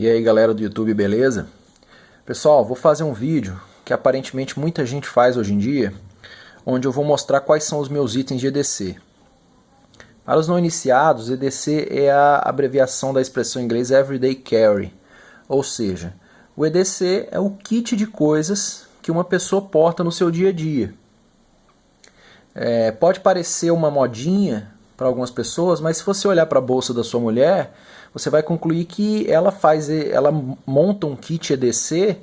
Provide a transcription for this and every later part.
E aí galera do YouTube, beleza? Pessoal, vou fazer um vídeo que aparentemente muita gente faz hoje em dia, onde eu vou mostrar quais são os meus itens de EDC. Para os não iniciados, EDC é a abreviação da expressão em inglês Everyday Carry, ou seja, o EDC é o kit de coisas que uma pessoa porta no seu dia a dia. É, pode parecer uma modinha para algumas pessoas, mas se você olhar para a bolsa da sua mulher, você vai concluir que ela faz, ela monta um kit EDC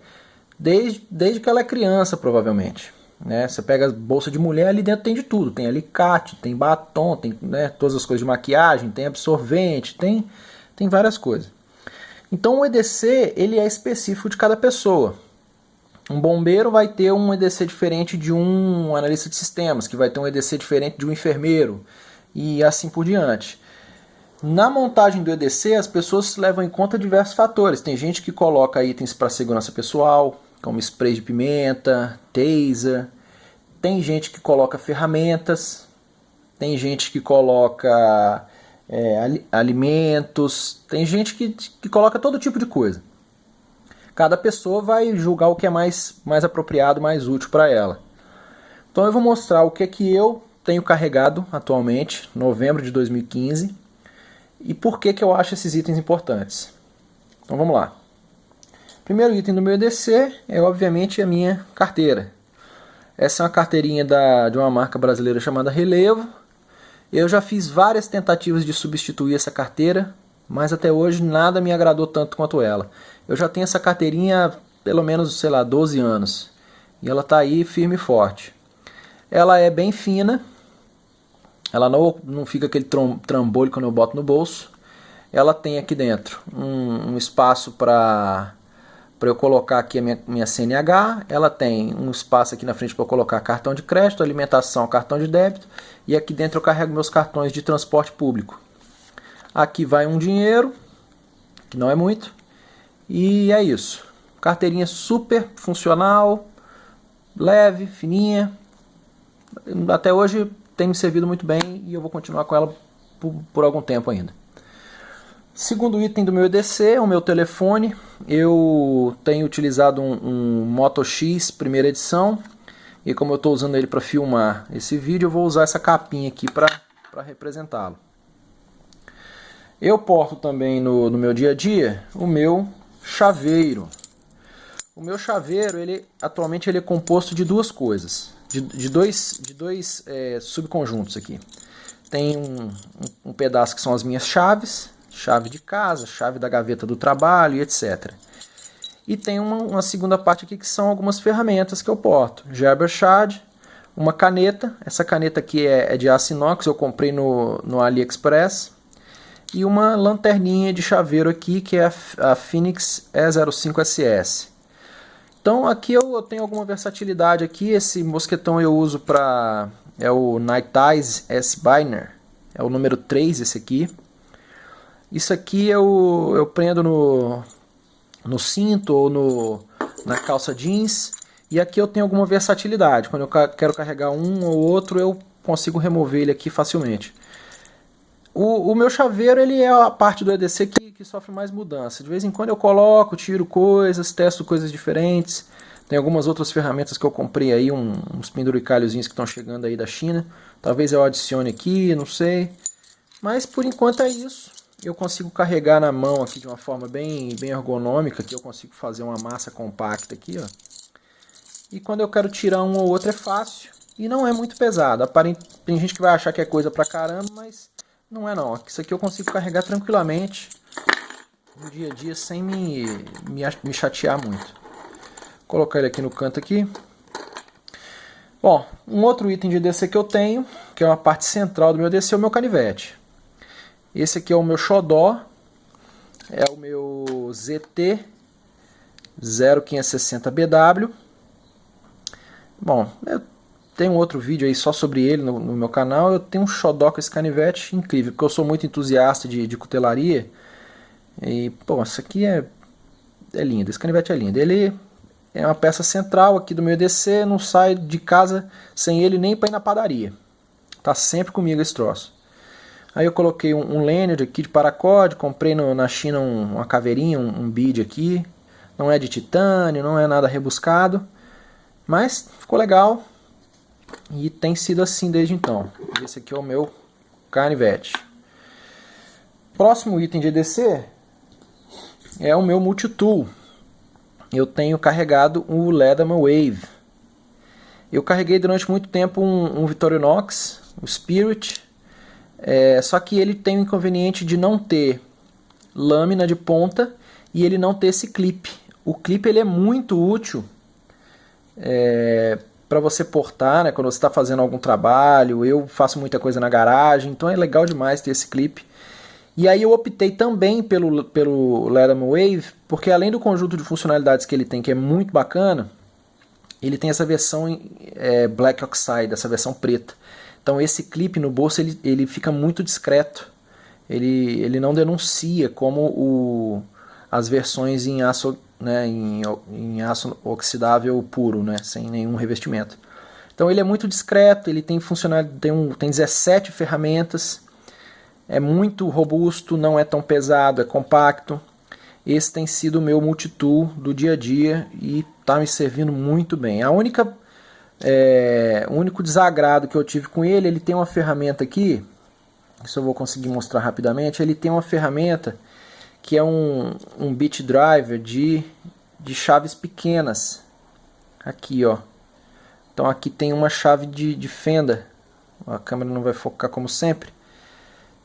desde, desde que ela é criança, provavelmente. Né? Você pega a bolsa de mulher, ali dentro tem de tudo. Tem alicate, tem batom, tem né, todas as coisas de maquiagem, tem absorvente, tem, tem várias coisas. Então o EDC ele é específico de cada pessoa. Um bombeiro vai ter um EDC diferente de um analista de sistemas, que vai ter um EDC diferente de um enfermeiro, e assim por diante. Na montagem do EDC, as pessoas levam em conta diversos fatores. Tem gente que coloca itens para segurança pessoal, como spray de pimenta, taser. Tem gente que coloca ferramentas. Tem gente que coloca é, alimentos. Tem gente que, que coloca todo tipo de coisa. Cada pessoa vai julgar o que é mais, mais apropriado, mais útil para ela. Então eu vou mostrar o que é que eu tenho carregado atualmente, novembro de 2015 e por que, que eu acho esses itens importantes. Então vamos lá. Primeiro item do meu EDC é obviamente a minha carteira. Essa é uma carteirinha da, de uma marca brasileira chamada Relevo. Eu já fiz várias tentativas de substituir essa carteira, mas até hoje nada me agradou tanto quanto ela. Eu já tenho essa carteirinha há pelo menos, sei lá, 12 anos. E ela está aí firme e forte. Ela é bem fina, ela não, não fica aquele trambolho quando eu boto no bolso. Ela tem aqui dentro um, um espaço para para eu colocar aqui a minha, minha CNH, ela tem um espaço aqui na frente para colocar cartão de crédito, alimentação, cartão de débito, e aqui dentro eu carrego meus cartões de transporte público. Aqui vai um dinheiro, que não é muito, e é isso. Carteirinha super funcional, leve, fininha. Até hoje tem me servido muito bem e eu vou continuar com ela por, por algum tempo ainda. Segundo item do meu EDC é o meu telefone. Eu tenho utilizado um, um Moto X primeira edição e como eu estou usando ele para filmar esse vídeo, eu vou usar essa capinha aqui para representá-lo. Eu porto também no, no meu dia a dia o meu chaveiro. O meu chaveiro, ele atualmente ele é composto de duas coisas de, de dois, de dois é, subconjuntos aqui. Tem um, um, um pedaço que são as minhas chaves, chave de casa, chave da gaveta do trabalho etc. E tem uma, uma, segunda parte aqui que são algumas ferramentas que eu porto. Gerber Shad, uma caneta, essa caneta aqui é, é, de aço inox, eu comprei no, no AliExpress. E uma lanterninha de chaveiro aqui que é a, a Phoenix E05SS. Então aqui eu, tenho alguma versatilidade aqui, esse mosquetão eu uso para é o Night Eyes S Biner, é o número 3 esse aqui. Isso aqui eu, eu prendo no, no cinto ou no, na calça jeans. E aqui eu tenho alguma versatilidade, quando eu quero carregar um ou outro eu consigo remover ele aqui facilmente. O, o meu chaveiro ele é a parte do EDC que que sofre mais mudança. De vez em quando eu coloco, tiro coisas, testo coisas diferentes. Tem algumas outras ferramentas que eu comprei aí, uns penduricalhozinhos que estão chegando aí da China. Talvez eu adicione aqui, não sei. Mas por enquanto é isso. Eu consigo carregar na mão aqui de uma forma bem, bem ergonômica, que eu consigo fazer uma massa compacta aqui, ó. E quando eu quero tirar um ou outro é fácil e não é muito pesado. Tem gente que vai achar que é coisa pra caramba, mas não é não. Isso aqui eu consigo carregar tranquilamente no dia a dia sem me, me, me chatear muito. Vou colocar ele aqui no canto aqui. Bom, um outro item de DC que eu tenho, que é uma parte central do meu DC, é o meu canivete. Esse aqui é o meu xodó, é o meu ZT 0560BW. Bom, eu tenho outro vídeo aí só sobre ele no, no, meu canal. Eu tenho um xodó com esse canivete incrível, porque eu sou muito entusiasta de, de cutelaria. E, pô, isso aqui é, é lindo, esse canivete é lindo. Ele é uma peça central aqui do meu EDC, não sai de casa sem ele nem para ir na padaria. Tá sempre comigo esse troço. Aí eu coloquei um, um lanyard aqui de paracorde, comprei no, na China um, uma caveirinha, um, um bead aqui. Não é de titânio, não é nada rebuscado, mas ficou legal e tem sido assim desde então. Esse aqui é o meu canivete. Próximo item de EDC é o meu multitool. Eu tenho carregado o Leatherman Wave. Eu carreguei durante muito tempo um, um Victorinox, o Spirit, é, só que ele tem o inconveniente de não ter lâmina de ponta e ele não ter esse clipe. O clipe ele é muito útil é, para você portar, né, quando você está fazendo algum trabalho. Eu faço muita coisa na garagem, então é legal demais ter esse clipe. E aí eu optei também pelo, pelo Leatherman Wave, porque além do conjunto de funcionalidades que ele tem, que é muito bacana, ele tem essa versão é, Black Oxide, essa versão preta. Então esse clipe no bolso ele, ele fica muito discreto. Ele, ele não denuncia como o, as versões em aço, né, em, em aço oxidável puro, né, sem nenhum revestimento. Então ele é muito discreto, ele tem funcionalidade, tem, um, tem 17 ferramentas, é muito robusto, não é tão pesado, é compacto. Esse tem sido o meu multitool do dia a dia e está me servindo muito bem. A única, é, o único desagrado que eu tive com ele, ele tem uma ferramenta aqui, isso eu vou conseguir mostrar rapidamente, ele tem uma ferramenta que é um, um bit driver de, de chaves pequenas. Aqui, ó. Então aqui tem uma chave de, de fenda. A câmera não vai focar como sempre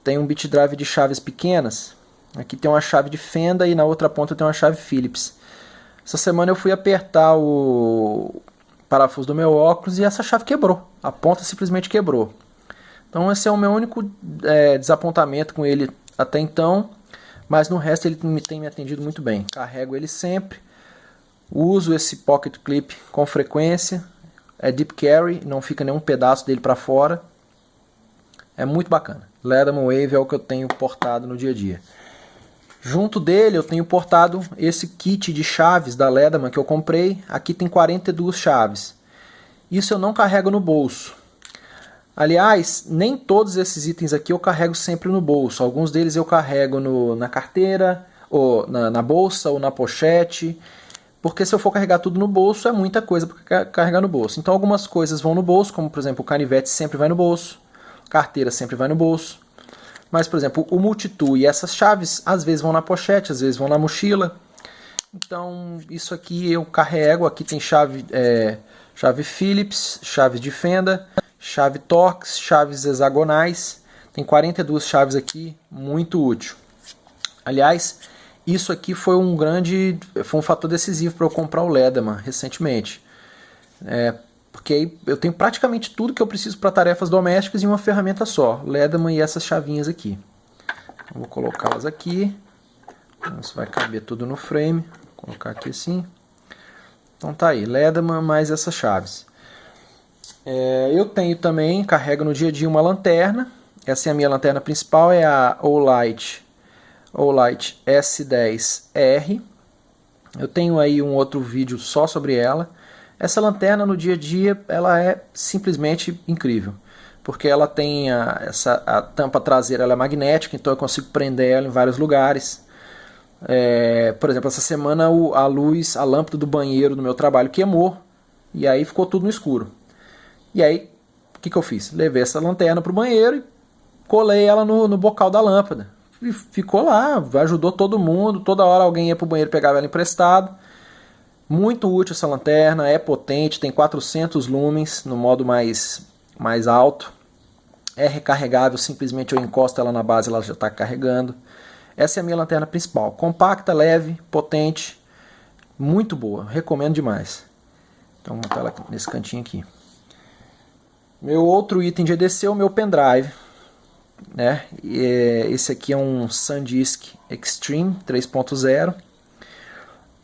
tem um bit drive de chaves pequenas. Aqui tem uma chave de fenda e na outra ponta tem uma chave Phillips. Essa semana eu fui apertar o parafuso do meu óculos e essa chave quebrou. A ponta simplesmente quebrou. Então esse é o meu único é, desapontamento com ele até então. Mas no resto ele tem me atendido muito bem. Carrego ele sempre. Uso esse pocket clip com frequência. É deep carry, não fica nenhum pedaço dele para fora. É muito bacana. Leatherman Wave é o que eu tenho portado no dia a dia. Junto dele eu tenho portado esse kit de chaves da Leatherman que eu comprei. Aqui tem 42 chaves. Isso eu não carrego no bolso. Aliás, nem todos esses itens aqui eu carrego sempre no bolso. Alguns deles eu carrego no, na carteira, ou na, na bolsa, ou na pochete. Porque se eu for carregar tudo no bolso, é muita coisa para carregar no bolso. Então algumas coisas vão no bolso, como por exemplo o canivete sempre vai no bolso carteira sempre vai no bolso. Mas, por exemplo, o multitool e essas chaves, às vezes vão na pochete, às vezes vão na mochila. Então, isso aqui eu carrego. Aqui tem chave, é, chave Phillips, chave de fenda, chave Torx, chaves hexagonais. Tem 42 chaves aqui, muito útil. Aliás, isso aqui foi um grande, foi um fator decisivo para eu comprar o Lederman recentemente. É, aí eu tenho praticamente tudo que eu preciso para tarefas domésticas em uma ferramenta só. Leatherman e essas chavinhas aqui. vou colocá-las aqui. Isso vai caber tudo no frame. Vou colocar aqui assim. Então tá aí, Leatherman mais essas chaves. É, eu tenho também, carrego no dia a dia uma lanterna. Essa é a minha lanterna principal, é a Olight, Olight S10R. Eu tenho aí um outro vídeo só sobre ela. Essa lanterna no dia a dia ela é simplesmente incrível, porque ela tem a, essa, a tampa traseira ela é magnética, então eu consigo prender ela em vários lugares. É, por exemplo, essa semana a luz, a lâmpada do banheiro do meu trabalho queimou e aí ficou tudo no escuro. E aí, o que, que eu fiz? Levei essa lanterna para o banheiro e colei ela no, no bocal da lâmpada. E ficou lá, ajudou todo mundo, toda hora alguém ia para o banheiro pegava ela emprestado. Muito útil essa lanterna, é potente, tem 400 lumens no modo mais, mais alto. É recarregável, simplesmente eu encosto ela na base ela já está carregando. Essa é a minha lanterna principal. Compacta, leve, potente, muito boa. Recomendo demais. Então vou botar ela nesse cantinho aqui. Meu outro item de EDC é o meu pendrive. Né? E esse aqui é um SanDisk Extreme 3.0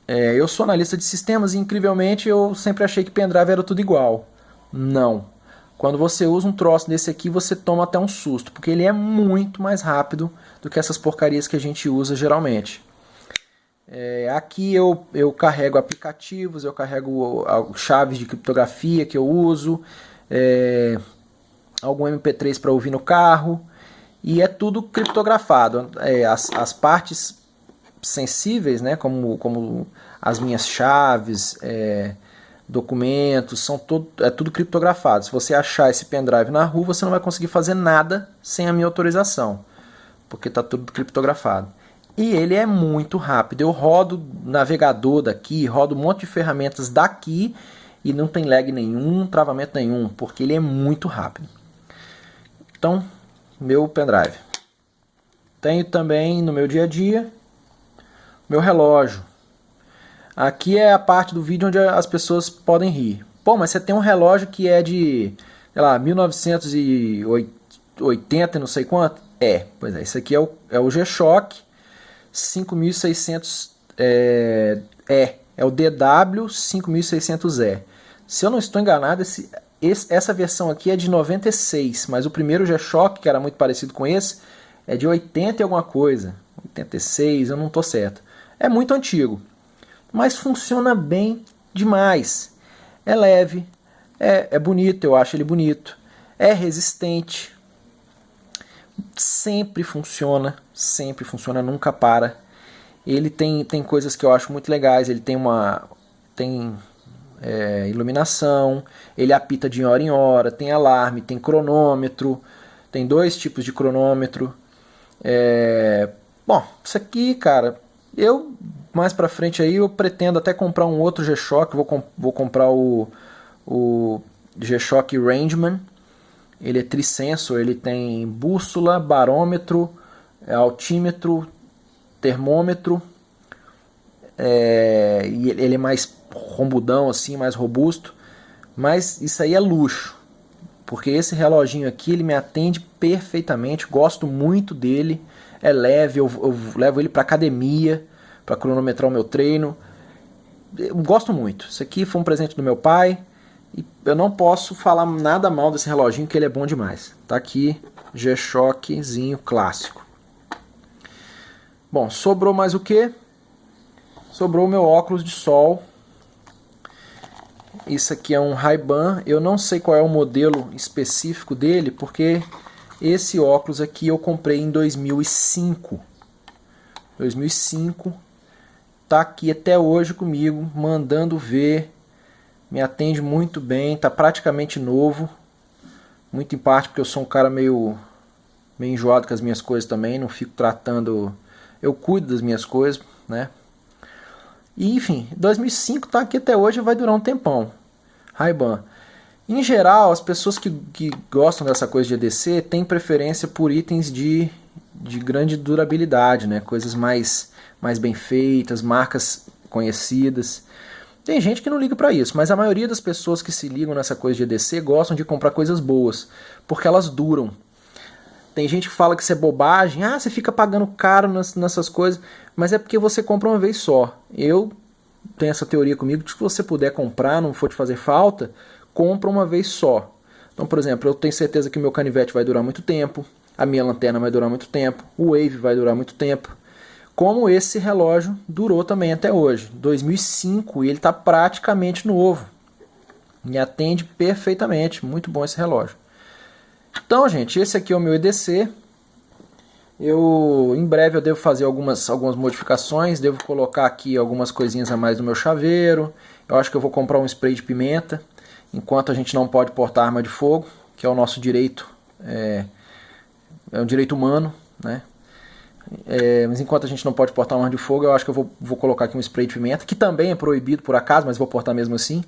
é, eu sou analista de sistemas e incrivelmente eu sempre achei que pendrive era tudo igual. Não. Quando você usa um troço desse aqui, você toma até um susto, porque ele é muito mais rápido do que essas porcarias que a gente usa geralmente. É, aqui eu, eu carrego aplicativos, eu carrego chaves de criptografia que eu uso, é, algum MP3 para ouvir no carro, e é tudo criptografado. É, as, as partes sensíveis, né, como, como as minhas chaves, é, documentos, são todo, é tudo criptografado. Se você achar esse pendrive na rua, você não vai conseguir fazer nada sem a minha autorização, porque está tudo criptografado. E ele é muito rápido. Eu rodo navegador daqui, rodo um monte de ferramentas daqui e não tem lag nenhum, travamento nenhum, porque ele é muito rápido. Então, meu pendrive. Tenho também no meu dia a dia meu relógio. Aqui é a parte do vídeo onde as pessoas podem rir. Pô, mas você tem um relógio que é de, sei lá, 1980 não sei quanto? É, pois é, esse aqui é o, é o G-Shock 5600 é, E, é o DW 5600E. Se eu não estou enganado, esse, esse, essa versão aqui é de 96, mas o primeiro G-Shock, que era muito parecido com esse, é de 80 e alguma coisa. 86, eu não estou certo. É muito antigo, mas funciona bem demais. É leve, é, é bonito, eu acho ele bonito, é resistente, sempre funciona, sempre funciona, nunca para. Ele tem, tem coisas que eu acho muito legais, ele tem uma tem é, iluminação, ele apita de hora em hora, tem alarme, tem cronômetro, tem dois tipos de cronômetro. É, bom, isso aqui, cara, eu mais pra frente aí eu pretendo até comprar um outro G-Shock, vou, comp vou comprar o, o G-Shock Rangeman. Ele é trisensor, ele tem bússola, barômetro, altímetro, termômetro. É, e ele é mais rombudão assim, mais robusto. Mas isso aí é luxo. Porque esse reloginho aqui ele me atende perfeitamente, gosto muito dele é leve, eu, eu levo ele para academia, para cronometrar o meu treino. Eu gosto muito. Isso aqui foi um presente do meu pai e eu não posso falar nada mal desse reloginho que ele é bom demais. Tá aqui, G-Shockzinho clássico. Bom, sobrou mais o que? Sobrou o meu óculos de sol. Isso aqui é um Ray-Ban. Eu não sei qual é o modelo específico dele, porque esse óculos aqui eu comprei em 2005. 2005. Tá aqui até hoje comigo, mandando ver. Me atende muito bem, tá praticamente novo. Muito em parte porque eu sou um cara meio meio enjoado com as minhas coisas também, não fico tratando, eu cuido das minhas coisas, né? E enfim, 2005 tá aqui até hoje, vai durar um tempão. Ray-Ban. Em geral, as pessoas que, que gostam dessa coisa de EDC têm preferência por itens de, de grande durabilidade, né? coisas mais, mais bem feitas, marcas conhecidas. Tem gente que não liga para isso, mas a maioria das pessoas que se ligam nessa coisa de EDC gostam de comprar coisas boas, porque elas duram. Tem gente que fala que isso é bobagem, ah, você fica pagando caro nessas coisas, mas é porque você compra uma vez só. Eu tenho essa teoria comigo de que se você puder comprar, não for te fazer falta, compra uma vez só. Então, por exemplo, eu tenho certeza que meu canivete vai durar muito tempo, a minha lanterna vai durar muito tempo, o Wave vai durar muito tempo. Como esse relógio durou também até hoje, 2005, e ele está praticamente novo. Me atende perfeitamente, muito bom esse relógio. Então, gente, esse aqui é o meu EDC. Eu, em breve eu devo fazer algumas, algumas modificações, devo colocar aqui algumas coisinhas a mais no meu chaveiro. Eu acho que eu vou comprar um spray de pimenta enquanto a gente não pode portar arma de fogo, que é o nosso direito, é, é um direito humano, né? É, mas enquanto a gente não pode portar arma de fogo, eu acho que eu vou, vou colocar aqui um spray de pimenta, que também é proibido por acaso, mas vou portar mesmo assim.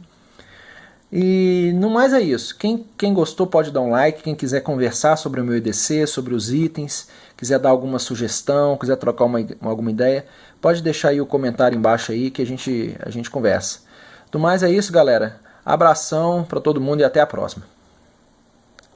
E no mais é isso. Quem, quem gostou pode dar um like, quem quiser conversar sobre o meu EDC, sobre os itens, quiser dar alguma sugestão, quiser trocar uma, alguma ideia, pode deixar aí o comentário embaixo aí que a gente, a gente conversa. Do mais é isso, galera. Abração para todo mundo e até a próxima.